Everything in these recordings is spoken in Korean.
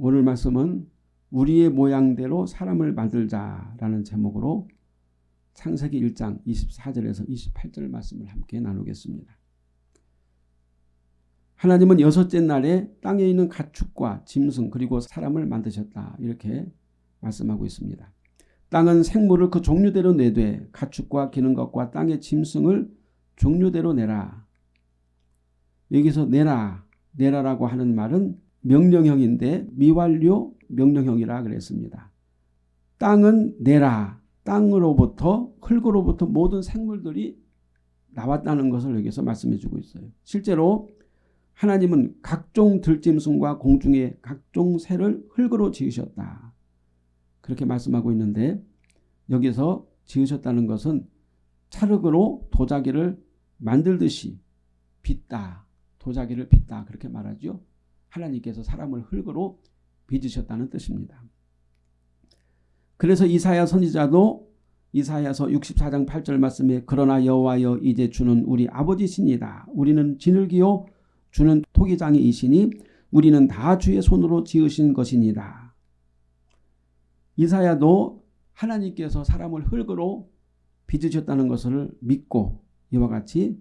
오늘 말씀은 우리의 모양대로 사람을 만들자라는 제목으로 창세기 1장 24절에서 28절 말씀을 함께 나누겠습니다. 하나님은 여섯째 날에 땅에 있는 가축과 짐승 그리고 사람을 만드셨다. 이렇게 말씀하고 있습니다. 땅은 생물을 그 종류대로 내되 가축과 기는 것과 땅의 짐승을 종류대로 내라. 여기서 내라, 내라라고 하는 말은 명령형인데 미완료 명령형이라 그랬습니다. 땅은 내라. 땅으로부터 흙으로부터 모든 생물들이 나왔다는 것을 여기서 말씀해 주고 있어요. 실제로 하나님은 각종 들짐승과 공중의 각종 새를 흙으로 지으셨다. 그렇게 말씀하고 있는데 여기서 지으셨다는 것은 찰흙으로 도자기를 만들듯이 빚다. 도자기를 빚다. 그렇게 말하죠. 하나님께서 사람을 흙으로 빚으셨다는 뜻입니다. 그래서 이사야 선지자도 이사야서 64장 8절 말씀에 그러나 여호와여 이제 주는 우리 아버지시니다. 우리는 진흙이요 주는 토기장이이시니 우리는 다 주의 손으로 지으신 것이니다. 이사야도 하나님께서 사람을 흙으로 빚으셨다는 것을 믿고 이와 같이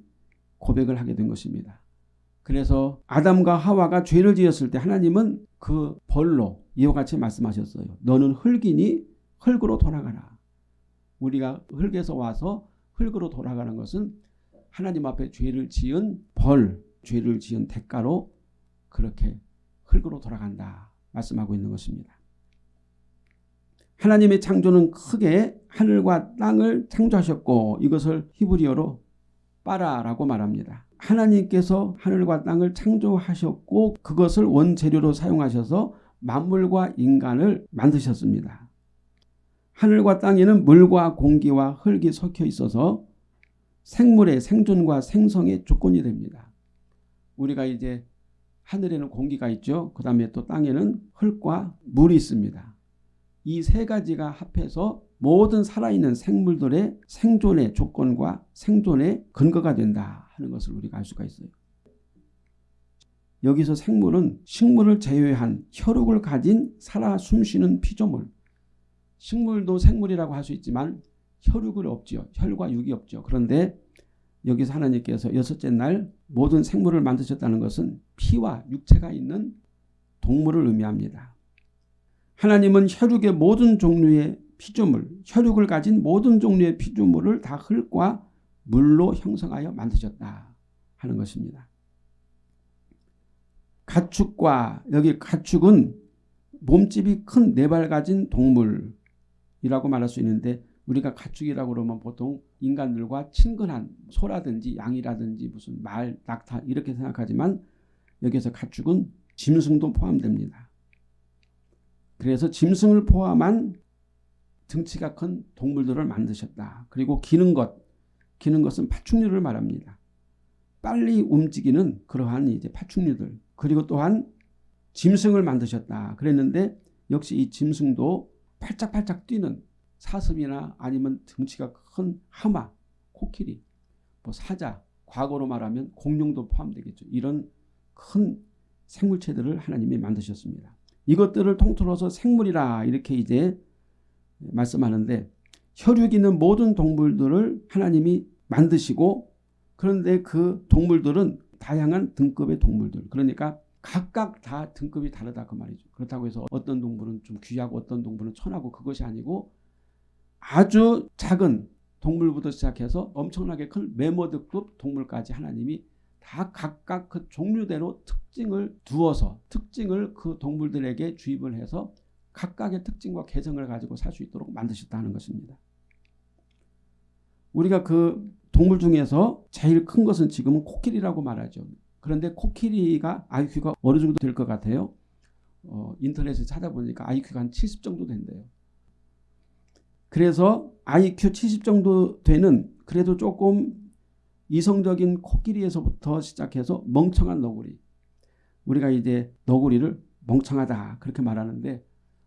고백을 하게 된 것입니다. 그래서 아담과 하와가 죄를 지었을 때 하나님은 그 벌로 이와 같이 말씀하셨어요. 너는 흙이니 흙으로 돌아가라. 우리가 흙에서 와서 흙으로 돌아가는 것은 하나님 앞에 죄를 지은 벌, 죄를 지은 대가로 그렇게 흙으로 돌아간다 말씀하고 있는 것입니다. 하나님의 창조는 크게 하늘과 땅을 창조하셨고 이것을 히브리어로 빠라라고 말합니다. 하나님께서 하늘과 땅을 창조하셨고 그것을 원재료로 사용하셔서 만물과 인간을 만드셨습니다. 하늘과 땅에는 물과 공기와 흙이 섞여 있어서 생물의 생존과 생성의 조건이 됩니다. 우리가 이제 하늘에는 공기가 있죠. 그 다음에 또 땅에는 흙과 물이 있습니다. 이 세 가지가 합해서 모든 살아있는 생물들의 생존의 조건과 생존의 근거가 된다 하는 것을 우리가 알 수가 있어요. 여기서 생물은 식물을 제외한 혈육을 가진 살아 숨쉬는 피조물. 식물도 생물이라고 할 수 있지만 혈육은 없죠. 혈과 육이 없죠. 그런데 여기서 하나님께서 여섯째 날 모든 생물을 만드셨다는 것은 피와 육체가 있는 동물을 의미합니다. 하나님은 혈육의 모든 종류의 피조물, 혈육을 가진 모든 종류의 피조물을 다 흙과 물로 형성하여 만드셨다 하는 것입니다. 가축과 여기 가축은 몸집이 큰 네 발 가진 동물이라고 말할 수 있는데 우리가 가축이라고 그러면 보통 인간들과 친근한 소라든지 양이라든지 무슨 말, 낙타 이렇게 생각하지만 여기서 가축은 짐승도 포함됩니다. 그래서 짐승을 포함한 등치가 큰 동물들을 만드셨다. 그리고 기는 것, 기는 것은 파충류를 말합니다. 빨리 움직이는 그러한 이제 파충류들 그리고 또한 짐승을 만드셨다. 그랬는데 역시 이 짐승도 팔짝팔짝 뛰는 사슴이나 아니면 등치가 큰 하마, 코끼리, 뭐 사자, 과거로 말하면 공룡도 포함되겠죠. 이런 큰 생물체들을 하나님이 만드셨습니다. 이것들을 통틀어서 생물이라 이렇게 이제 말씀하는데 혈육 있는 모든 동물들을 하나님이 만드시고 그런데 그 동물들은 다양한 등급의 동물들 그러니까 각각 다 등급이 다르다 그 말이죠. 그렇다고 해서 어떤 동물은 좀 귀하고 어떤 동물은 천하고 그것이 아니고 아주 작은 동물부터 시작해서 엄청나게 큰 메모드급 동물까지 하나님이 다 각각 그 종류대로 특징을 두어서 특징을 그 동물들에게 주입을 해서 각각의 특징과 개성을 가지고 살 수 있도록 만드셨다는 것입니다. 우리가 그 동물 중에서 제일 큰 것은 지금은 코끼리라고 말하죠. 그런데 코끼리가 IQ가 어느 정도 될 것 같아요? 어, 인터넷에 찾아보니까 IQ가 한 70 정도 된대요. 그래서 IQ 70 정도 되는 그래도 조금 이성적인 코끼리에서부터 시작해서 멍청한 너구리. 우리가 이제 너구리를 멍청하다 그렇게 말하는데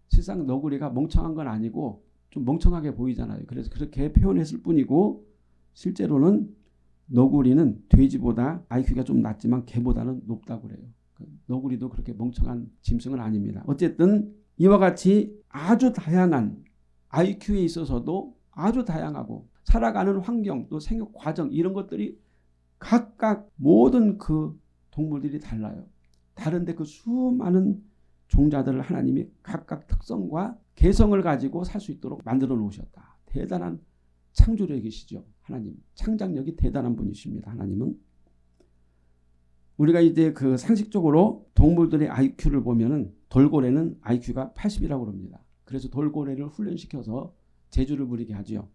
실상 너구리가 멍청한 건 아니고 좀 멍청하게 보이잖아요. 그래서 그렇게 표현했을 뿐이고 실제로는 너구리는 돼지보다 IQ가 좀 낮지만 개보다는 높다고 그래요. 그 너구리도 그렇게 멍청한 짐승은 아닙니다. 어쨌든 이와 같이 아주 다양한 IQ에 있어서도 아주 다양하고 살아가는 환경 또 생육 과정 이런 것들이 각각 모든 그 동물들이 달라요. 다른데 그 수많은 종자들을 하나님이 각각 특성과 개성을 가지고 살 수 있도록 만들어 놓으셨다. 대단한 창조력이시죠. 하나님. 창작력이 대단한 분이십니다. 하나님은. 우리가 이제 그 상식적으로 동물들의 IQ를 보면은 돌고래는 IQ가 80이라고 합니다. 그래서 돌고래를 훈련시켜서 제주를 부리게 하지요.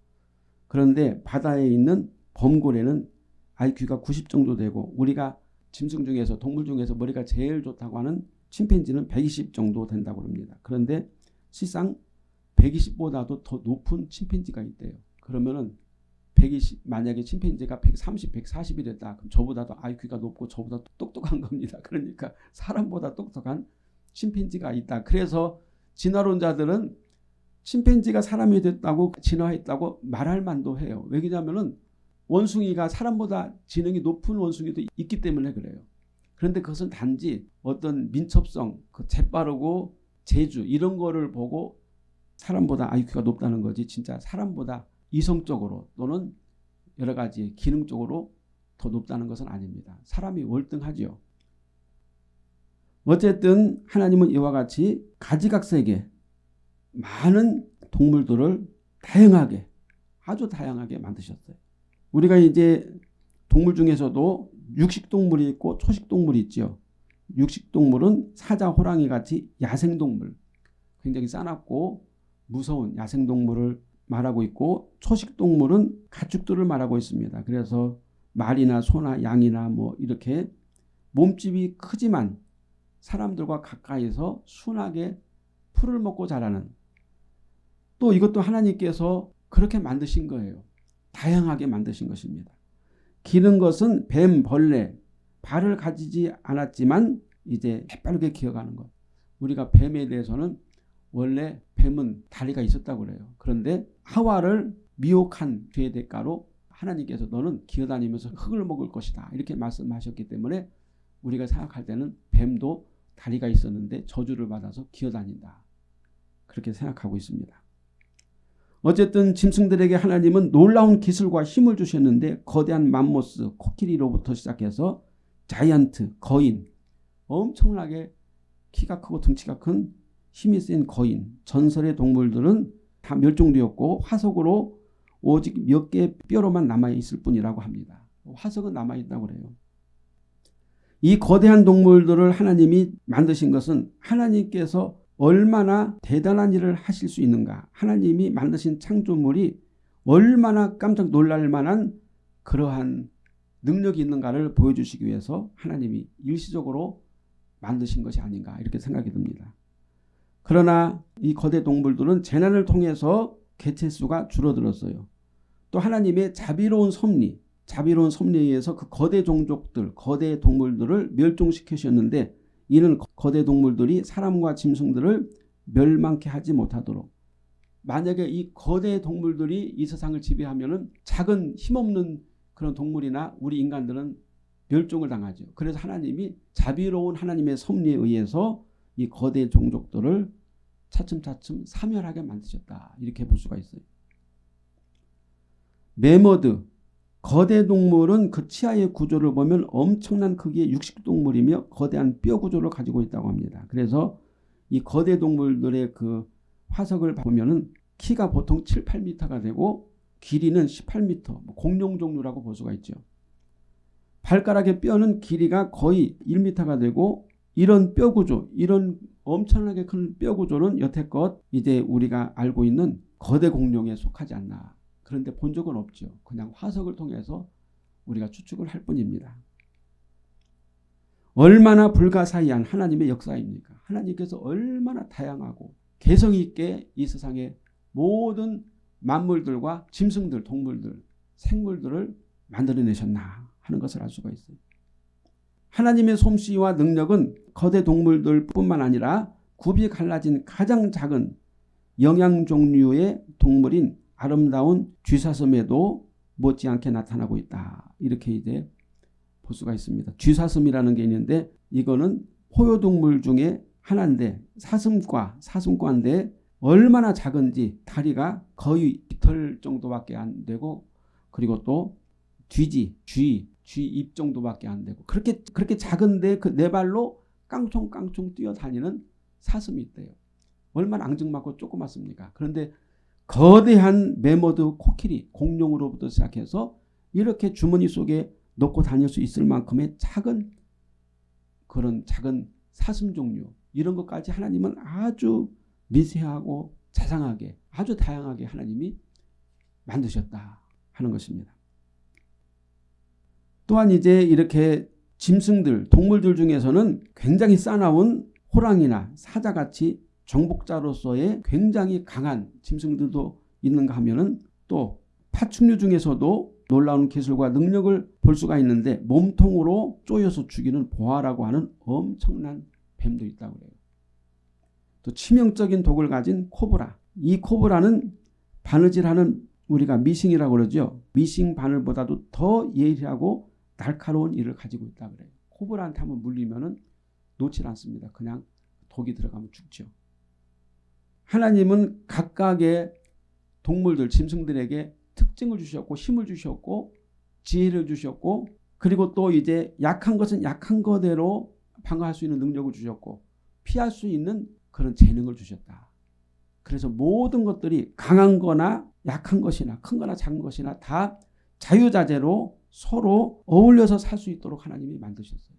그런데 바다에 있는 범고래는 IQ가 90 정도 되고 우리가 짐승 중에서 동물 중에서 머리가 제일 좋다고 하는 침팬지는 120 정도 된다고 합니다. 그런데 실상 120보다도 더 높은 침팬지가 있대요. 그러면은 120 만약에 침팬지가 130, 140이 됐다. 그럼 저보다도 IQ가 높고 저보다 똑똑한 겁니다. 그러니까 사람보다 똑똑한 침팬지가 있다. 그래서 진화론자들은 침팬지가 사람이 됐다고 진화했다고 말할 만도 해요. 왜냐하면 원숭이가 사람보다 지능이 높은 원숭이도 있기 때문에 그래요. 그런데 그것은 단지 어떤 민첩성, 그 재빠르고 재주 이런 거를 보고 사람보다 IQ가 높다는 거지 진짜 사람보다 이성적으로 또는 여러 가지 기능적으로 더 높다는 것은 아닙니다. 사람이 월등하지요. 어쨌든 하나님은 이와 같이 가지각색의 많은 동물들을 다양하게 아주 다양하게 만드셨어요. 우리가 이제 동물 중에서도 육식동물이 있고 초식동물이 있죠. 육식동물은 사자, 호랑이 같이 야생동물 굉장히 싸납고 무서운 야생동물을 말하고 있고 초식동물은 가축들을 말하고 있습니다. 그래서 말이나 소나 양이나 뭐 이렇게 몸집이 크지만 사람들과 가까이서 순하게 풀을 먹고 자라는 또 이것도 하나님께서 그렇게 만드신 거예요. 다양하게 만드신 것입니다. 기는 것은 뱀, 벌레, 발을 가지지 않았지만 이제 빠르게 기어가는 것. 우리가 뱀에 대해서는 원래 뱀은 다리가 있었다고 그래요. 그런데 하와를 미혹한 죄의 대가로 하나님께서 너는 기어다니면서 흙을 먹을 것이다. 이렇게 말씀하셨기 때문에 우리가 생각할 때는 뱀도 다리가 있었는데 저주를 받아서 기어다닌다. 그렇게 생각하고 있습니다. 어쨌든 짐승들에게 하나님은 놀라운 기술과 힘을 주셨는데 거대한 맘모스, 코끼리로부터 시작해서 자이언트, 거인, 엄청나게 키가 크고 등치가 큰 힘이 센 거인, 전설의 동물들은 다 멸종되었고 화석으로 오직 몇 개의 뼈로만 남아있을 뿐이라고 합니다. 화석은 남아있다고 그래요. 이 거대한 동물들을 하나님이 만드신 것은 하나님께서 얼마나 대단한 일을 하실 수 있는가 하나님이 만드신 창조물이 얼마나 깜짝 놀랄 만한 그러한 능력이 있는가를 보여주시기 위해서 하나님이 일시적으로 만드신 것이 아닌가 이렇게 생각이 듭니다. 그러나 이 거대 동물들은 재난을 통해서 개체수가 줄어들었어요. 또 하나님의 자비로운 섭리, 자비로운 섭리에 의해서 그 거대 종족들, 거대 동물들을 멸종시키셨는데 이는 거대 동물들이 사람과 짐승들을 멸망케 하지 못하도록 만약에 이 거대 동물들이 이 세상을 지배하면 작은 힘없는 그런 동물이나 우리 인간들은 멸종을 당하죠. 그래서 하나님이 자비로운 하나님의 섭리에 의해서 이 거대 종족들을 차츰차츰 사멸하게 만드셨다. 이렇게 볼 수가 있어요. 메머드 거대 동물은 그 치아의 구조를 보면 엄청난 크기의 육식동물이며 거대한 뼈 구조를 가지고 있다고 합니다. 그래서 이 거대 동물들의 그 화석을 보면은 키가 보통 7, 8m가 되고 길이는 18m, 뭐 공룡 종류라고 볼 수가 있죠. 발가락의 뼈는 길이가 거의 1m가 되고 이런 뼈 구조, 이런 엄청나게 큰 뼈 구조는 여태껏 이제 우리가 알고 있는 거대 공룡에 속하지 않나 그런데 본 적은 없죠. 그냥 화석을 통해서 우리가 추측을 할 뿐입니다. 얼마나 불가사의한 하나님의 역사입니까? 하나님께서 얼마나 다양하고 개성 있게 이 세상의 모든 만물들과 짐승들, 동물들, 생물들을 만들어내셨나 하는 것을 알 수가 있어요. 하나님의 솜씨와 능력은 거대 동물들 뿐만 아니라 굽이 갈라진 가장 작은 영양 종류의 동물인 아름다운 쥐사슴에도 못지않게 나타나고 있다. 이렇게 이제 볼 수가 있습니다. 쥐사슴이라는 게 있는데 이거는 포효동물 중에 하나인데 사슴과 사슴과인데 얼마나 작은지 다리가 거의 깃털 정도밖에 안 되고 그리고 또 뒤지 쥐, 쥐입 정도밖에 안 되고 그렇게 그렇게 작은데 그 네 발로 깡총깡총 뛰어다니는 사슴이 있대요. 얼마나 앙증맞고 조그맣습니까? 그런데 거대한 메모드 코끼리 공룡으로부터 시작해서 이렇게 주머니 속에 넣고 다닐 수 있을 만큼의 작은 그런 작은 사슴 종류 이런 것까지 하나님은 아주 미세하고 자상하게 아주 다양하게 하나님이 만드셨다 하는 것입니다. 또한 이제 이렇게 짐승들 동물들 중에서는 굉장히 싸나운 호랑이나 사자같이 정복자로서의 굉장히 강한 짐승들도 있는가 하면은 또 파충류 중에서도 놀라운 기술과 능력을 볼 수가 있는데 몸통으로 쪼여서 죽이는 보아라고 하는 엄청난 뱀도 있다고 그래요. 또 치명적인 독을 가진 코브라. 이 코브라는 바느질하는 우리가 미싱이라고 그러죠. 미싱 바늘보다도 더 예리하고 날카로운 이를 가지고 있다 그래요. 코브라한테 한번 물리면은 놓질 않습니다. 그냥 독이 들어가면 죽죠. 하나님은 각각의 동물들, 짐승들에게 특징을 주셨고 힘을 주셨고 지혜를 주셨고 그리고 또 이제 약한 것은 약한 거대로 방어할 수 있는 능력을 주셨고 피할 수 있는 그런 재능을 주셨다. 그래서 모든 것들이 강한 거나 약한 것이나 큰 거나 작은 것이나 다 자유자재로 서로 어울려서 살 수 있도록 하나님이 만드셨어요.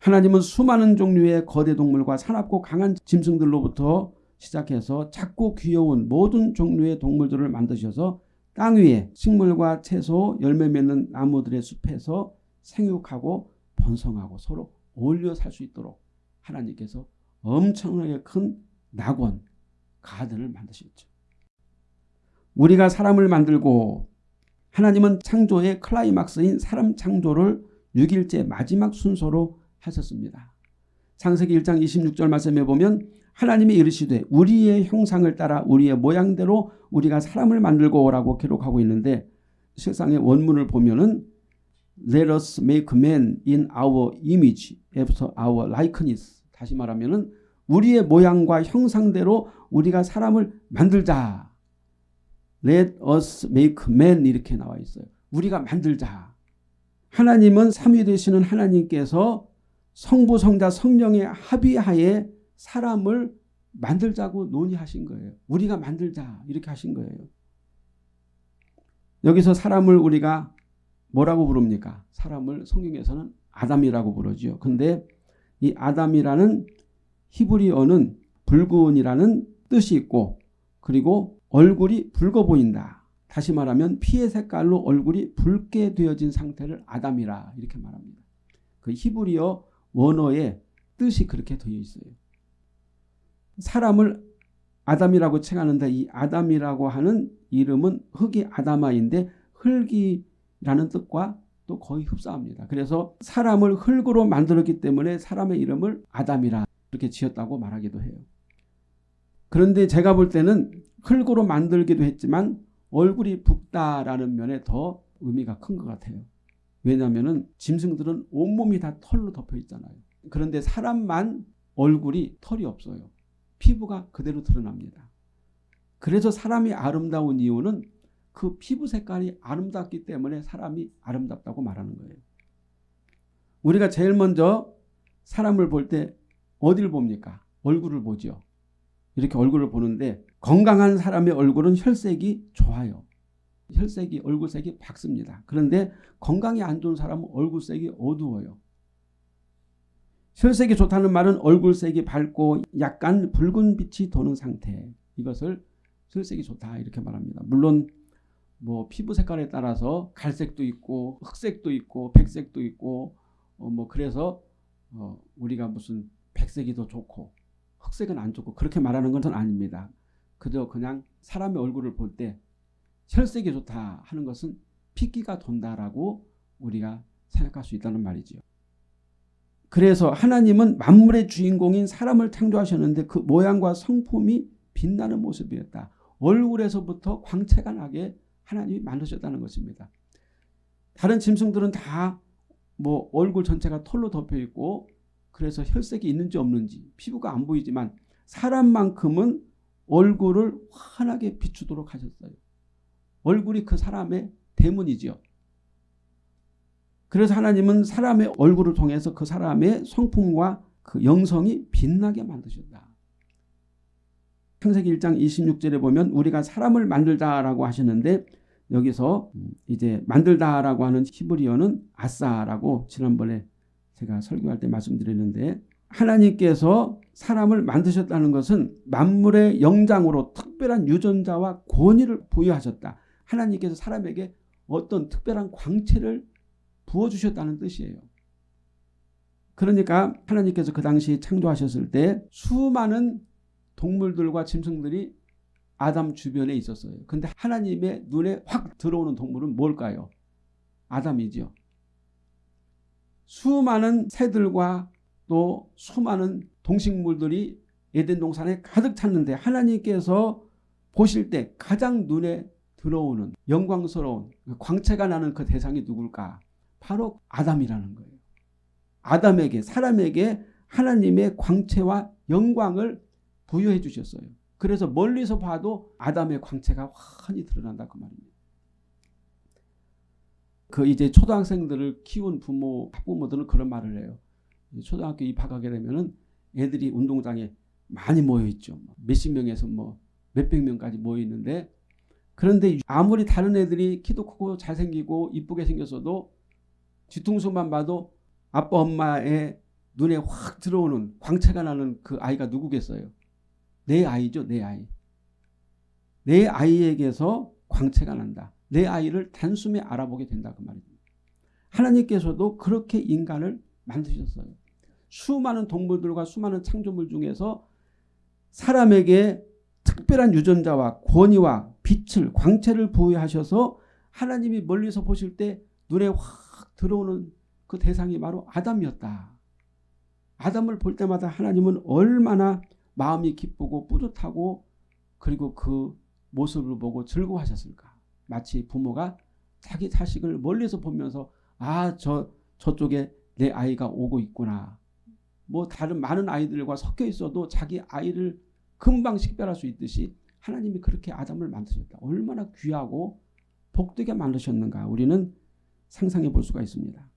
하나님은 수많은 종류의 거대 동물과 사납고 강한 짐승들로부터 시작해서 작고 귀여운 모든 종류의 동물들을 만드셔서 땅 위에 식물과 채소, 열매 맺는 나무들의 숲에서 생육하고 번성하고 서로 어울려 살 수 있도록 하나님께서 엄청나게 큰 낙원, 가든을 만드셨죠. 우리가 사람을 만들고 하나님은 창조의 클라이막스인 사람 창조를 6일째 마지막 순서로 하셨습니다. 창세기 1장 26절 말씀에 보면 하나님이 이르시되 우리의 형상을 따라 우리의 모양대로 우리가 사람을 만들고 라고 기록하고 있는데 실상의 원문을 보면은 Let us make man in our image after our likeness 다시 말하면은 우리의 모양과 형상대로 우리가 사람을 만들자. Let us make man 이렇게 나와 있어요. 우리가 만들자. 하나님은 삼위 되시는 하나님께서 성부 성자 성령의 합의하에 사람을 만들자고 논의하신 거예요. 우리가 만들자 이렇게 하신 거예요. 여기서 사람을 우리가 뭐라고 부릅니까? 사람을 성경에서는 아담이라고 부르죠. 근데 이 아담이라는 히브리어는 붉은이라는 뜻이 있고 그리고 얼굴이 붉어 보인다. 다시 말하면 피의 색깔로 얼굴이 붉게 되어진 상태를 아담이라 이렇게 말합니다. 그 히브리어 원어의 뜻이 그렇게 되어 있어요. 사람을 아담이라고 칭하는데 이 아담이라고 하는 이름은 흙이 아담아인데 흙이라는 뜻과 또 거의 흡사합니다. 그래서 사람을 흙으로 만들었기 때문에 사람의 이름을 아담이라 이렇게 지었다고 말하기도 해요. 그런데 제가 볼 때는 흙으로 만들기도 했지만 얼굴이 붓다라는 면에 더 의미가 큰 것 같아요. 왜냐하면 짐승들은 온몸이 다 털로 덮여 있잖아요. 그런데 사람만 얼굴이 털이 없어요. 피부가 그대로 드러납니다. 그래서 사람이 아름다운 이유는 그 피부 색깔이 아름답기 때문에 사람이 아름답다고 말하는 거예요. 우리가 제일 먼저 사람을 볼 때 어디를 봅니까? 얼굴을 보죠. 이렇게 얼굴을 보는데 건강한 사람의 얼굴은 혈색이 좋아요. 혈색이 얼굴색이 밝습니다. 그런데 건강이 안 좋은 사람은 얼굴색이 어두워요. 혈색이 좋다는 말은 얼굴색이 밝고 약간 붉은 빛이 도는 상태. 이것을 혈색이 좋다 이렇게 말합니다. 물론 뭐 피부 색깔에 따라서 갈색도 있고 흑색도 있고 백색도 있고 어 뭐 그래서 어 우리가 무슨 백색이 더 좋고 흑색은 안 좋고 그렇게 말하는 것은 아닙니다. 그저 그냥 사람의 얼굴을 볼때 혈색이 좋다 하는 것은 피기가 돈다라고 우리가 생각할 수 있다는 말이지요. 그래서 하나님은 만물의 주인공인 사람을 창조하셨는데 그 모양과 성품이 빛나는 모습이었다. 얼굴에서부터 광채가 나게 하나님이 만드셨다는 것입니다. 다른 짐승들은 다 뭐 얼굴 전체가 털로 덮여 있고 그래서 혈색이 있는지 없는지 피부가 안 보이지만 사람만큼은 얼굴을 환하게 비추도록 하셨어요. 얼굴이 그 사람의 대문이지요. 그래서 하나님은 사람의 얼굴을 통해서 그 사람의 성품과 그 영성이 빛나게 만드셨다. 창세기 1장 26절에 보면 우리가 사람을 만들다라고 하시는데 여기서 이제 만들다라고 하는 히브리어는 아싸라고 지난번에 제가 설교할 때 말씀드렸는데 하나님께서 사람을 만드셨다는 것은 만물의 영장으로 특별한 유전자와 권위를 부여하셨다. 하나님께서 사람에게 어떤 특별한 광채를 부어주셨다는 뜻이에요. 그러니까 하나님께서 그 당시 창조하셨을 때 수많은 동물들과 짐승들이 아담 주변에 있었어요. 근데 하나님의 눈에 확 들어오는 동물은 뭘까요? 아담이죠. 수많은 새들과 또 수많은 동식물들이 에덴 동산에 가득 찼는데 하나님께서 보실 때 가장 눈에 들어오는 영광스러운 광채가 나는 그 대상이 누굴까? 바로 아담이라는 거예요. 아담에게 사람에게 하나님의 광채와 영광을 부여해 주셨어요. 그래서 멀리서 봐도 아담의 광채가 환히 드러난다 그 말입니다. 그 이제 초등학생들을 키운 부모 학부모들은 그런 말을 해요. 초등학교 입학하게 되면은 애들이 운동장에 많이 모여 있죠. 몇십 명에서 뭐 몇백 명까지 모여 있는데 그런데 아무리 다른 애들이 키도 크고 잘생기고 이쁘게 생겼어도 뒤통수만 봐도 아빠 엄마의 눈에 확 들어오는 광채가 나는 그 아이가 누구겠어요? 내 아이죠. 내 아이. 내 아이에게서 광채가 난다. 내 아이를 단숨에 알아보게 된다 그 말입니다. 하나님께서도 그렇게 인간을 만드셨어요. 수많은 동물들과 수많은 창조물 중에서 사람에게 특별한 유전자와 권위와 빛을 광채를 부여하셔서 하나님이 멀리서 보실 때 눈에 확 들어오는 그 대상이 바로 아담이었다. 아담을 볼 때마다 하나님은 얼마나 마음이 기쁘고 뿌듯하고 그리고 그 모습을 보고 즐거워하셨을까. 마치 부모가 자기 자식을 멀리서 보면서 아 저 저쪽에 내 아이가 오고 있구나. 뭐 다른 많은 아이들과 섞여 있어도 자기 아이를 금방 식별할 수 있듯이 하나님이 그렇게 아담을 만드셨다. 얼마나 귀하고 복되게 만드셨는가 우리는 상상해 볼 수가 있습니다.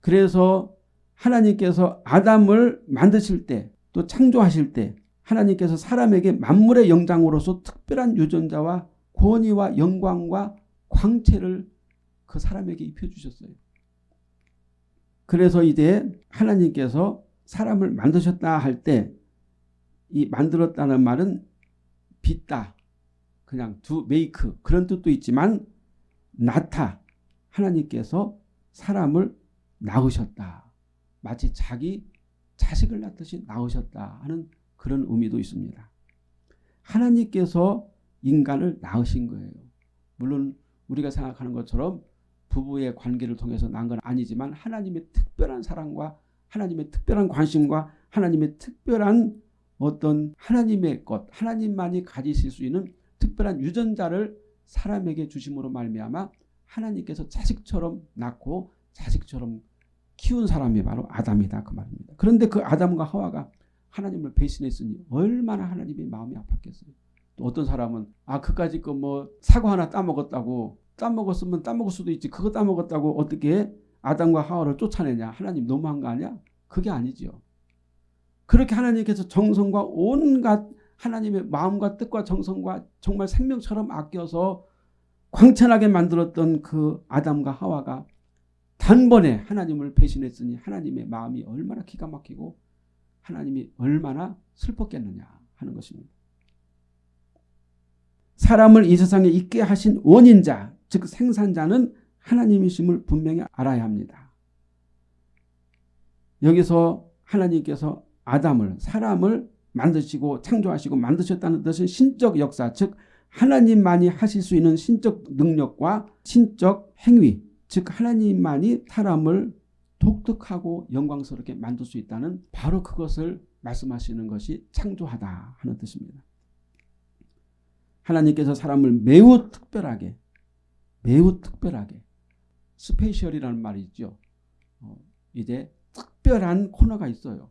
그래서 하나님께서 아담을 만드실 때 또 창조하실 때 하나님께서 사람에게 만물의 영장으로서 특별한 유전자와 권위와 영광과 광채를 그 사람에게 입혀주셨어요. 그래서 이제 하나님께서 사람을 만드셨다 할 때 이 만들었다는 말은 빚다 그냥 두 메이크 그런 뜻도 있지만 나타 하나님께서 사람을 낳으셨다. 마치 자기 자식을 낳듯이 낳으셨다 하는 그런 의미도 있습니다. 하나님께서 인간을 낳으신 거예요. 물론 우리가 생각하는 것처럼 부부의 관계를 통해서 낳은 건 아니지만 하나님의 특별한 사랑과 하나님의 특별한 관심과 하나님의 특별한 어떤 하나님의 것, 하나님만이 가지실 수 있는 특별한 유전자를 사람에게 주심으로 말미암아 하나님께서 자식처럼 낳고 자식처럼 키운 사람이 바로 아담이다 그 말입니다. 그런데 그 아담과 하와가 하나님을 배신했으니 얼마나 하나님의 마음이 아팠겠어요. 또 어떤 사람은 아 그까짓 거뭐 사과 하나 따먹었다고 따먹었으면 따먹을 수도 있지 그거 따먹었다고 어떻게 아담과 하와를 쫓아내냐 하나님 너무한 거 아니야? 그게 아니지요. 그렇게 하나님께서 정성과 온갖 하나님의 마음과 뜻과 정성과 정말 생명처럼 아껴서 광천하게 만들었던 그 아담과 하와가 단번에 하나님을 배신했으니 하나님의 마음이 얼마나 기가 막히고 하나님이 얼마나 슬펐겠느냐 하는 것입니다. 사람을 이 세상에 있게 하신 원인자 즉 생산자는 하나님이심을 분명히 알아야 합니다. 여기서 하나님께서 아담을 사람을 만드시고 창조하시고 만드셨다는 뜻은 신적 역사 즉 하나님만이 하실 수 있는 신적 능력과 신적 행위 즉 하나님만이 사람을 독특하고 영광스럽게 만들 수 있다는 바로 그것을 말씀하시는 것이 창조하다 하는 뜻입니다. 하나님께서 사람을 매우 특별하게 매우 특별하게 special이라는 말이 있죠. 어, 이제 특별한 코너가 있어요.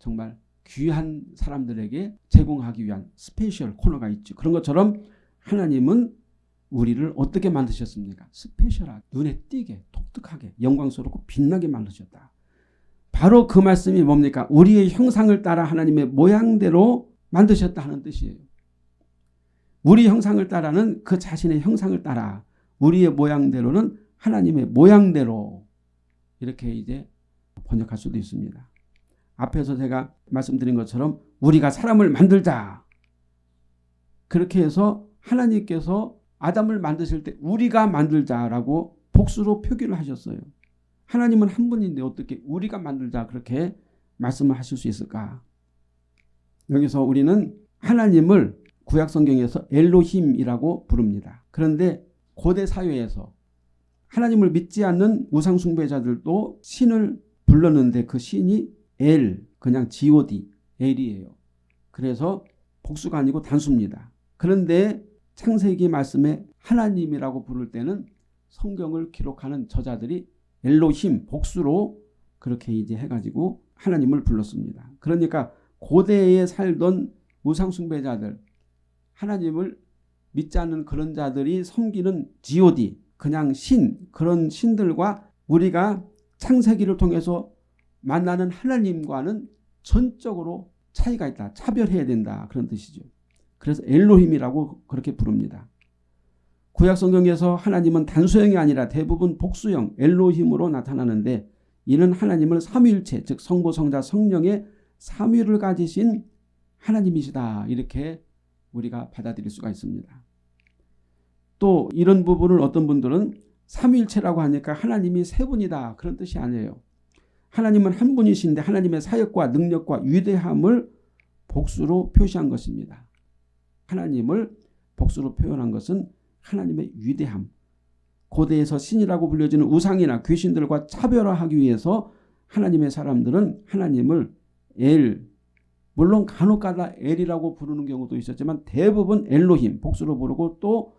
정말 귀한 사람들에게 제공하기 위한 special 코너가 있죠. 그런 것처럼 하나님은 우리를 어떻게 만드셨습니까? special하게 눈에 띄게 독특하게 영광스럽고 빛나게 만드셨다. 바로 그 말씀이 뭡니까? 우리의 형상을 따라 하나님의 모양대로 만드셨다 하는 뜻이에요. 우리 형상을 따라는 그 자신의 형상을 따라 우리의 모양대로는 하나님의 모양대로 이렇게 이제 번역할 수도 있습니다. 앞에서 제가 말씀드린 것처럼 우리가 사람을 만들자. 그렇게 해서 하나님께서 아담을 만드실 때 우리가 만들자라고 복수로 표기를 하셨어요. 하나님은 한 분인데 어떻게 우리가 만들자 그렇게 말씀을 하실 수 있을까? 여기서 우리는 하나님을 구약 성경에서 엘로힘이라고 부릅니다. 그런데 고대 사회에서 하나님을 믿지 않는 우상 숭배자들도 신을 불렀는데 그 신이 엘 그냥 god 엘이에요. 그래서 복수가 아니고 단수입니다. 그런데 창세기 말씀에 하나님이라고 부를 때는 성경을 기록하는 저자들이 엘로힘 복수로 그렇게 이제 해가지고 하나님을 불렀습니다. 그러니까 고대에 살던 우상숭배자들 하나님을 믿지 않는 그런 자들이 섬기는 god 그냥 신 그런 신들과 우리가 창세기를 통해서 만나는 하나님과는 전적으로 차이가 있다. 차별해야 된다. 그런 뜻이죠. 그래서 엘로힘이라고 그렇게 부릅니다. 구약 성경에서 하나님은 단수형이 아니라 대부분 복수형 엘로힘으로 나타나는데 이는 하나님을 삼위일체 즉 성부 성자 성령의 삼위를 가지신 하나님이시다. 이렇게 우리가 받아들일 수가 있습니다. 또 이런 부분을 어떤 분들은 삼위일체라고 하니까 하나님이 세 분이다. 그런 뜻이 아니에요. 하나님은 한 분이신데 하나님의 사역과 능력과 위대함을 복수로 표시한 것입니다. 하나님을 복수로 표현한 것은 하나님의 위대함. 고대에서 신이라고 불려지는 우상이나 귀신들과 차별화하기 위해서 하나님의 사람들은 하나님을 엘, 물론 간혹가다 엘이라고 부르는 경우도 있었지만 대부분 엘로힘, 복수로 부르고 또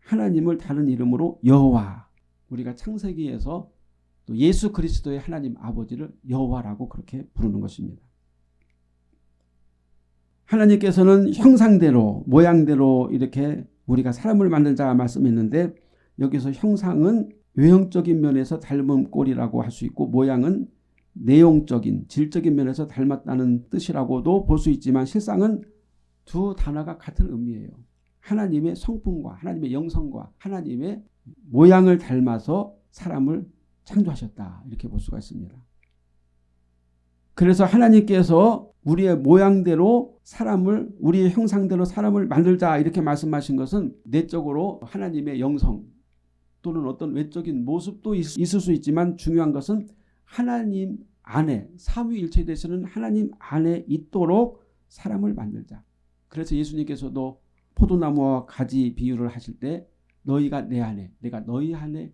하나님을 다른 이름으로 여호와, 우리가 창세기에서 또 예수 그리스도의 하나님 아버지를 여호와라고 그렇게 부르는 것입니다. 하나님께서는 형상대로 모양대로 이렇게 우리가 사람을 만들자 말씀했는데 여기서 형상은 외형적인 면에서 닮은 꼴이라고 할 수 있고 모양은 내용적인 질적인 면에서 닮았다는 뜻이라고도 볼 수 있지만 실상은 두 단어가 같은 의미예요. 하나님의 성품과 하나님의 영성과 하나님의 모양을 닮아서 사람을 창조하셨다. 이렇게 볼 수가 있습니다. 그래서 하나님께서 우리의 모양대로 사람을 우리의 형상대로 사람을 만들자 이렇게 말씀하신 것은 내적으로 하나님의 영성 또는 어떤 외적인 모습도 있을 수 있지만 중요한 것은 하나님 안에 삼위일체 되시는 하나님 안에 있도록 사람을 만들자. 그래서 예수님께서도 포도나무와 가지 비유를 하실 때 너희가 내 안에 내가 너희 안에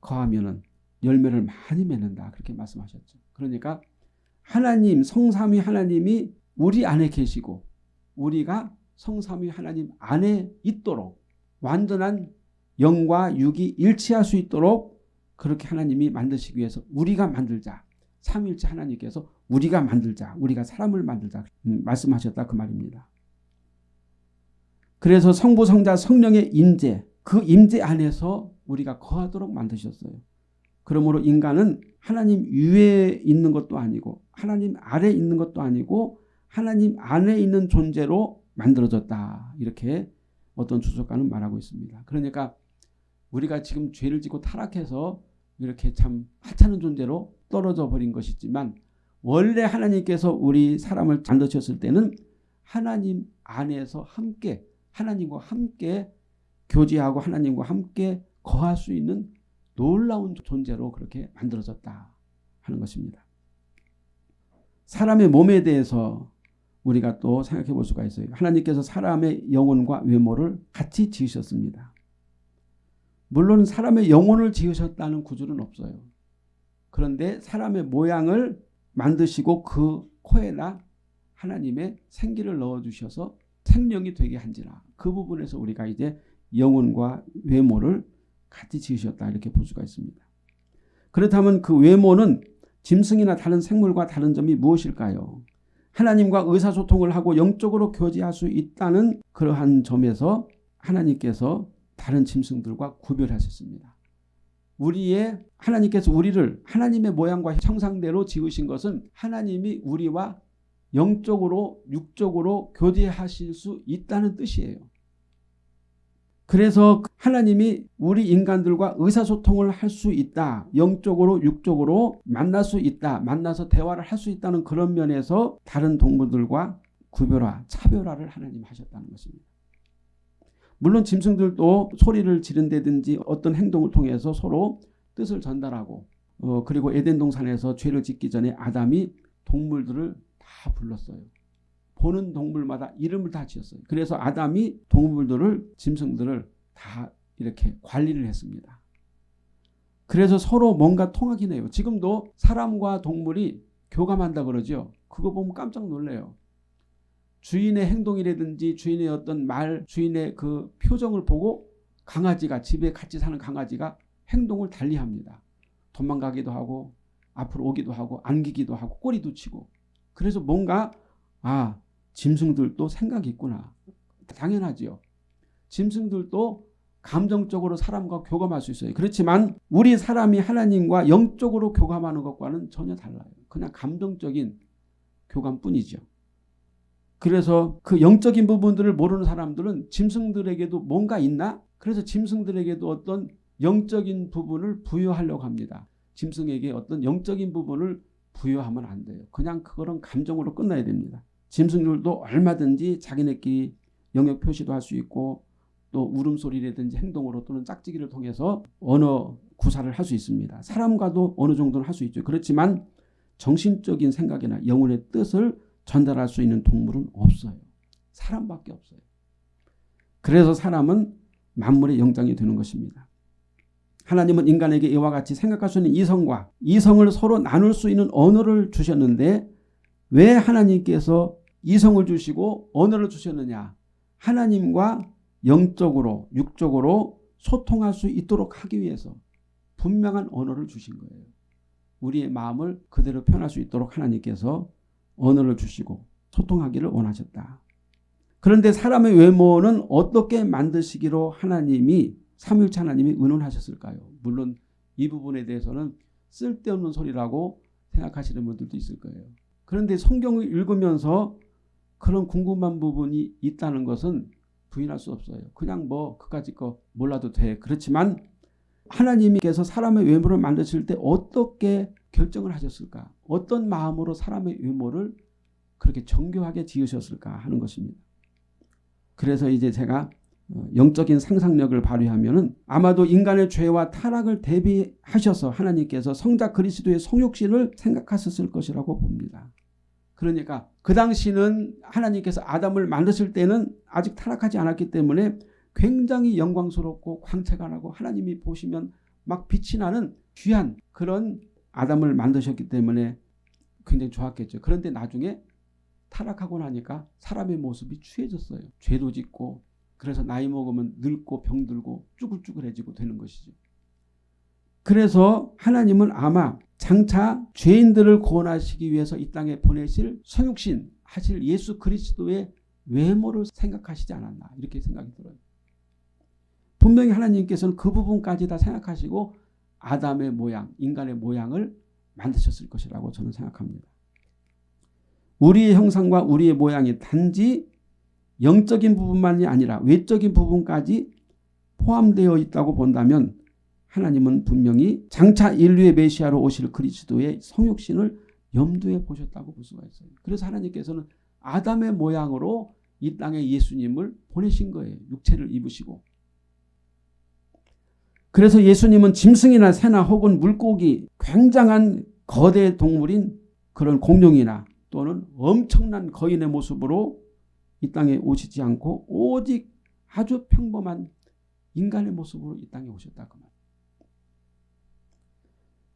거하면은 열매를 많이 맺는다. 그렇게 말씀하셨죠. 그러니까 하나님 성삼위 하나님이 우리 안에 계시고 우리가 성삼위 하나님 안에 있도록 완전한 영과 육이 일치할 수 있도록 그렇게 하나님이 만드시기 위해서 우리가 만들자. 삼일째 하나님께서 우리가 만들자. 우리가 사람을 만들자. 음, 말씀하셨다 그 말입니다. 그래서 성부 성자 성령의 임재 그 임재 안에서 우리가 거하도록 만드셨어요. 그러므로 인간은 하나님 위에 있는 것도 아니고 하나님 아래 있는 것도 아니고 하나님 안에 있는 존재로 만들어졌다. 이렇게 어떤 주석가는 말하고 있습니다. 그러니까 우리가 지금 죄를 짓고 타락해서 이렇게 참 하찮은 존재로 떨어져 버린 것이지만 원래 하나님께서 우리 사람을 만드셨을 때는 하나님 안에서 함께 하나님과 함께 교제하고 하나님과 함께 거할 수 있는 놀라운 존재로 그렇게 만들어졌다 하는 것입니다. 사람의 몸에 대해서 우리가 또 생각해 볼 수가 있어요. 하나님께서 사람의 영혼과 외모를 같이 지으셨습니다. 물론 사람의 영혼을 지으셨다는 구절은 없어요. 그런데 사람의 모양을 만드시고 그 코에다 하나님의 생기를 넣어주셔서 생명이 되게 한지라 그 부분에서 우리가 이제 영혼과 외모를 같이 지으셨다 이렇게 볼 수가 있습니다. 그렇다면 그 외모는 짐승이나 다른 생물과 다른 점이 무엇일까요? 하나님과 의사소통을 하고 영적으로 교제할 수 있다는 그러한 점에서 하나님께서 다른 짐승들과 구별하셨습니다. 우리의 하나님께서 우리를 하나님의 모양과 형상대로 지으신 것은 하나님이 우리와 영적으로 육적으로 교제하실 수 있다는 뜻이에요. 그래서 하나님이 우리 인간들과 의사소통을 할 수 있다. 영적으로 육적으로 만날 수 있다. 만나서 대화를 할 수 있다는 그런 면에서 다른 동물들과 구별화, 차별화를 하나님 하셨다는 것입니다. 물론 짐승들도 소리를 지른다든지 어떤 행동을 통해서 서로 뜻을 전달하고 어, 그리고 에덴 동산에서 죄를 짓기 전에 아담이 동물들을 다 불렀어요. 보는 동물마다 이름을 다 지었어요. 그래서 아담이 동물들을 짐승들을 다 이렇게 관리를 했습니다. 그래서 서로 뭔가 통하긴 해요. 지금도 사람과 동물이 교감한다 그러죠. 그거 보면 깜짝 놀래요. 주인의 행동이라든지 주인의 어떤 말, 주인의 그 표정을 보고 강아지가 집에 같이 사는 강아지가 행동을 달리합니다. 도망가기도 하고 앞으로 오기도 하고 안기기도 하고 꼬리도 치고 그래서 뭔가 아 짐승들도 생각이 있구나. 당연하지요. 짐승들도 감정적으로 사람과 교감할 수 있어요. 그렇지만 우리 사람이 하나님과 영적으로 교감하는 것과는 전혀 달라요. 그냥 감정적인 교감뿐이죠. 그래서 그 영적인 부분들을 모르는 사람들은 짐승들에게도 뭔가 있나? 그래서 짐승들에게도 어떤 영적인 부분을 부여하려고 합니다. 짐승에게 어떤 영적인 부분을 부여하면 안 돼요. 그냥 그거는 감정으로 끝나야 됩니다. 짐승들도 얼마든지 자기네끼리 영역 표시도 할 수 있고 또 울음소리라든지 행동으로 또는 짝짓기를 통해서 언어 구사를 할 수 있습니다. 사람과도 어느 정도는 할 수 있죠. 그렇지만 정신적인 생각이나 영혼의 뜻을 전달할 수 있는 동물은 없어요. 사람밖에 없어요. 그래서 사람은 만물의 영장이 되는 것입니다. 하나님은 인간에게 이와 같이 생각할 수 있는 이성과 이성을 서로 나눌 수 있는 언어를 주셨는데 왜 하나님께서 이성을 주시고 언어를 주셨느냐 하나님과 영적으로 육적으로 소통할 수 있도록 하기 위해서 분명한 언어를 주신 거예요. 우리의 마음을 그대로 표현할 수 있도록 하나님께서 언어를 주시고 소통하기를 원하셨다. 그런데 사람의 외모는 어떻게 만드시기로 하나님이 삼일차 하나님이 의논하셨을까요? 물론 이 부분에 대해서는 쓸데없는 소리라고 생각하시는 분들도 있을 거예요. 그런데 성경을 읽으면서 그런 궁금한 부분이 있다는 것은 부인할 수 없어요. 그냥 뭐 그까짓 거 몰라도 돼. 그렇지만 하나님께서 사람의 외모를 만드실 때 어떻게 결정을 하셨을까? 어떤 마음으로 사람의 외모를 그렇게 정교하게 지으셨을까 하는 것입니다. 그래서 이제 제가 어, 영적인 상상력을 발휘하면 은 아마도 인간의 죄와 타락을 대비하셔서 하나님께서 성자 그리스도의 성육신을 생각하셨을 것이라고 봅니다. 그러니까 그 당시는 하나님께서 아담을 만드실 때는 아직 타락하지 않았기 때문에 굉장히 영광스럽고 광채가 나고 하나님이 보시면 막 빛이 나는 귀한 그런 아담을 만드셨기 때문에 굉장히 좋았겠죠. 그런데 나중에 타락하고 나니까 사람의 모습이 취해졌어요. 죄도 짓고 그래서 나이 먹으면 늙고 병들고 쭈글쭈글해지고 되는 것이죠. 그래서 하나님은 아마 장차 죄인들을 구원하시기 위해서 이 땅에 보내실 성육신 하실 예수 그리스도의 외모를 생각하시지 않았나 이렇게 생각이 들어요. 분명히 하나님께서는 그 부분까지 다 생각하시고 아담의 모양, 인간의 모양을 만드셨을 것이라고 저는 생각합니다. 우리의 형상과 우리의 모양이 단지 영적인 부분만이 아니라 외적인 부분까지 포함되어 있다고 본다면 하나님은 분명히 장차 인류의 메시아로 오실 그리스도의 성육신을 염두에 보셨다고 볼 수가 있어요. 그래서 하나님께서는 아담의 모양으로 이 땅에 예수님을 보내신 거예요. 육체를 입으시고. 그래서 예수님은 짐승이나 새나 혹은 물고기 굉장한 거대 동물인 그런 공룡이나 또는 엄청난 거인의 모습으로 이 땅에 오시지 않고 오직 아주 평범한 인간의 모습으로 이 땅에 오셨다 그 말.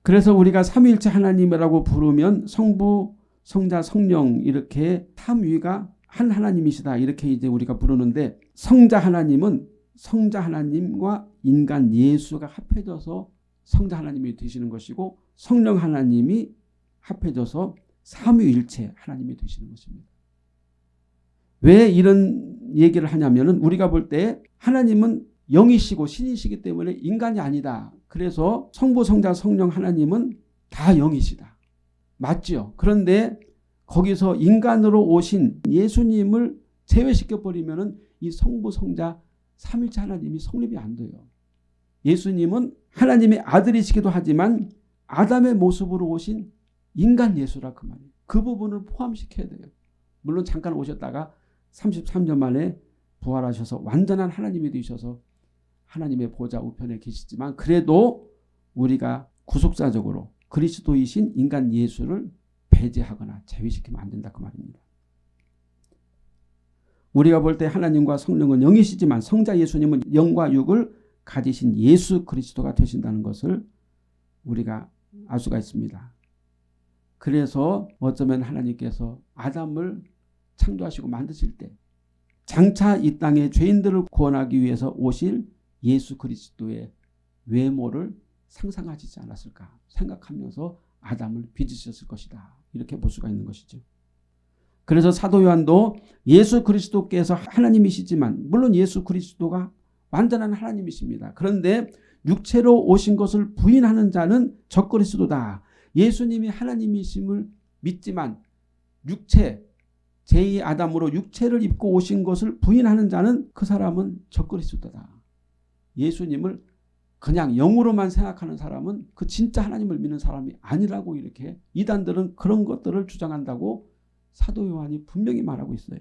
그래서 우리가 삼위일체 하나님이라고 부르면 성부, 성자, 성령 이렇게 삼위가 한 하나님이시다 이렇게 이제 우리가 부르는데 성자 하나님은 성자 하나님과 인간 예수가 합해져서 성자 하나님이 되시는 것이고 성령 하나님이 합해져서 삼위일체 하나님이 되시는 것입니다. 왜 이런 얘기를 하냐면 은 우리가 볼 때 하나님은 영이시고 신이시기 때문에 인간이 아니다. 그래서 성부 성자 성령 하나님은 다 영이시다. 맞죠? 그런데 거기서 인간으로 오신 예수님을 제외시켜 버리면은 이 성부 성자 삼일체 하나님이 성립이 안 돼요. 예수님은 하나님의 아들이시기도 하지만 아담의 모습으로 오신 인간 예수라 그 말이에요. 그 부분을 포함시켜야 돼요. 물론 잠깐 오셨다가 33년 만에 부활하셔서 완전한 하나님이 되셔서 하나님의 보좌 우편에 계시지만 그래도 우리가 구속사적으로 그리스도이신 인간 예수를 배제하거나 제외시키면 안 된다 그 말입니다. 우리가 볼 때 하나님과 성령은 영이시지만 성자 예수님은 영과 육을 가지신 예수 그리스도가 되신다는 것을 우리가 알 수가 있습니다. 그래서 어쩌면 하나님께서 아담을 창조하시고 만드실 때 장차 이 땅에 죄인들을 구원하기 위해서 오실 예수 그리스도의 외모를 상상하시지 않았을까 생각하면서 아담을 빚으셨을 것이다. 이렇게 볼 수가 있는 것이죠. 그래서 사도 요한도 예수 그리스도께서 하나님이시지만 물론 예수 그리스도가 완전한 하나님이십니다. 그런데 육체로 오신 것을 부인하는 자는 적그리스도다. 예수님이 하나님이심을 믿지만 육체 제2 아담으로 육체를 입고 오신 것을 부인하는 자는 그 사람은 적그리스도다. 예수님을 그냥 영으로만 생각하는 사람은 그 진짜 하나님을 믿는 사람이 아니라고 이렇게 이단들은 그런 것들을 주장한다고 사도 요한이 분명히 말하고 있어요.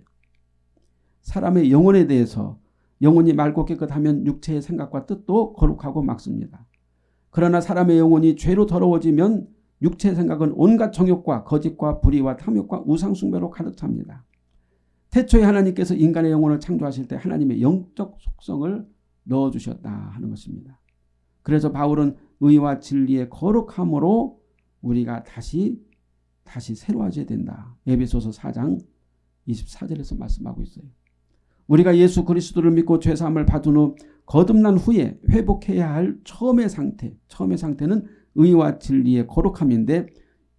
사람의 영혼에 대해서 영혼이 맑고 깨끗하면 육체의 생각과 뜻도 거룩하고 막습니다. 그러나 사람의 영혼이 죄로 더러워지면 육체의 생각은 온갖 정욕과 거짓과 불의와 탐욕과 우상숭배로 가득 찹니다. 태초에 하나님께서 인간의 영혼을 창조하실 때 하나님의 영적 속성을 넣어주셨다 하는 것입니다. 그래서 바울은 의와 진리의 거룩함으로 우리가 다시 다시 새로워져야 된다. 에베소서 4장 24절에서 말씀하고 있어요. 우리가 예수 그리스도를 믿고 죄사함을 받은 후 거듭난 후에 회복해야 할 처음의 상태. 처음의 상태는 의와 진리의 거룩함인데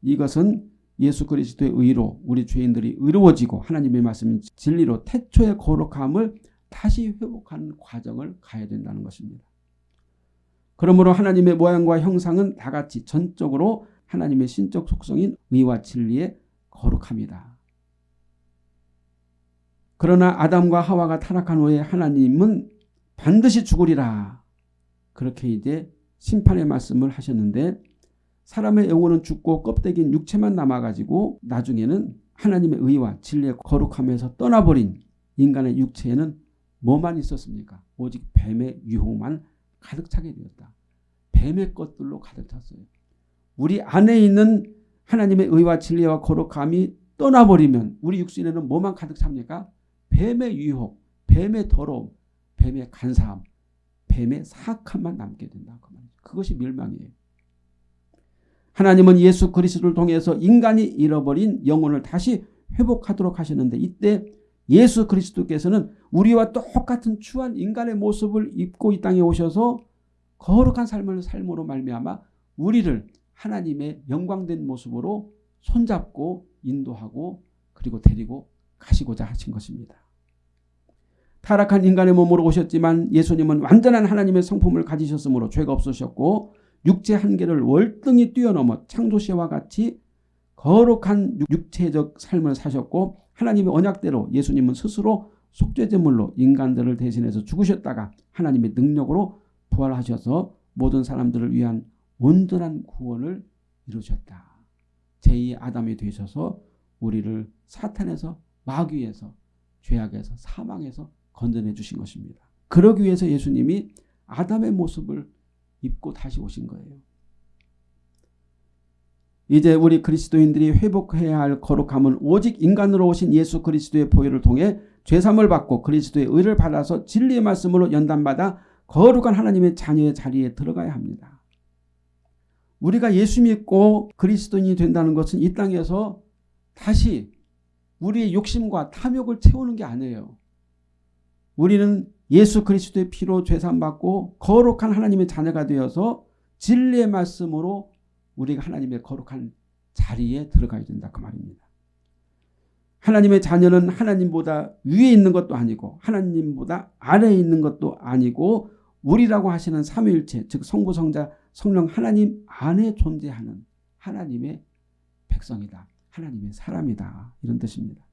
이것은 예수 그리스도의 의로 우리 죄인들이 의로워지고 하나님의 말씀인 진리로 태초의 거룩함을 다시 회복하는 과정을 가야 된다는 것입니다. 그러므로 하나님의 모양과 형상은 다같이 전적으로 하나님의 신적 속성인 의와 진리의 거룩함이다. 그러나 아담과 하와가 타락한 후에 하나님은 반드시 죽으리라. 그렇게 이제 심판의 말씀을 하셨는데 사람의 영혼은 죽고 껍데기인 육체만 남아가지고 나중에는 하나님의 의와 진리의 거룩함에서 떠나버린 인간의 육체에는 뭐만 있었습니까? 오직 뱀의 유혹만 가득 차게 되었다. 뱀의 것들로 가득 찼어요. 우리 안에 있는 하나님의 의와 진리와 거룩함이 떠나버리면 우리 육신에는 뭐만 가득 찹니까? 뱀의 유혹, 뱀의 더러움, 뱀의 간사함, 뱀의 사악함만 남게 된다. 그 그것이 멸망이에요. 하나님은 예수 그리스도를 통해서 인간이 잃어버린 영혼을 다시 회복하도록 하셨는데 이때 예수 그리스도께서는 우리와 똑같은 추한 인간의 모습을 입고 이 땅에 오셔서 거룩한 삶을 삶으로 말미암아 우리를 하나님의 영광된 모습으로 손잡고 인도하고 그리고 데리고 가시고자 하신 것입니다. 타락한 인간의 몸으로 오셨지만 예수님은 완전한 하나님의 성품을 가지셨으므로 죄가 없으셨고 육체 한계를 월등히 뛰어넘어 창조시와 같이 거룩한 육체적 삶을 사셨고 하나님의 언약대로 예수님은 스스로 속죄제물로 인간들을 대신해서 죽으셨다가 하나님의 능력으로 부활하셔서 모든 사람들을 위한 온전한 구원을 이루셨다. 제2 아담이 되셔서 우리를 사탄에서 마귀에서 죄악에서 사망에서 건져내 주신 것입니다. 그러기 위해서 예수님이 아담의 모습을 입고 다시 오신 거예요. 이제 우리 그리스도인들이 회복해야 할 거룩함은 오직 인간으로 오신 예수 그리스도의 보혈을 통해 죄삼을 받고 그리스도의 의를 받아서 진리의 말씀으로 연단받아 거룩한 하나님의 자녀의 자리에 들어가야 합니다. 우리가 예수 믿고 그리스도인이 된다는 것은 이 땅에서 다시 우리의 욕심과 탐욕을 채우는 게 아니에요. 우리는 예수 그리스도의 피로 죄산받고 거룩한 하나님의 자녀가 되어서 진리의 말씀으로 우리가 하나님의 거룩한 자리에 들어가야 된다 그 말입니다. 하나님의 자녀는 하나님보다 위에 있는 것도 아니고 하나님보다 아래에 있는 것도 아니고 우리라고 하시는 삼위일체 즉 성부 성자 성령 하나님 안에 존재하는 하나님의 백성이다. 하나님의 사람이다. 이런 뜻입니다.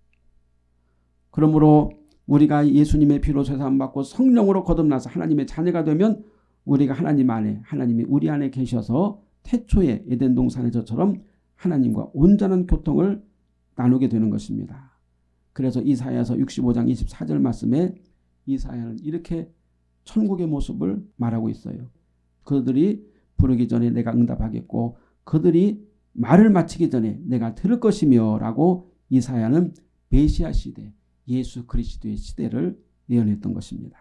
그러므로 우리가 예수님의 피로 세상받고 성령으로 거듭나서 하나님의 자녀가 되면 우리가 하나님 안에 하나님이 우리 안에 계셔서 태초에 에덴 동산에서처럼 하나님과 온전한 교통을 나누게 되는 것입니다. 그래서 이사야서 65장 24절 말씀에 이사야는 이렇게 천국의 모습을 말하고 있어요. 그들이 부르기 전에 내가 응답하겠고 그들이 말을 마치기 전에 내가 들을 것이며 라고 이사야는 메시아 시대 예수 그리스도의 시대를 예언했던 것입니다.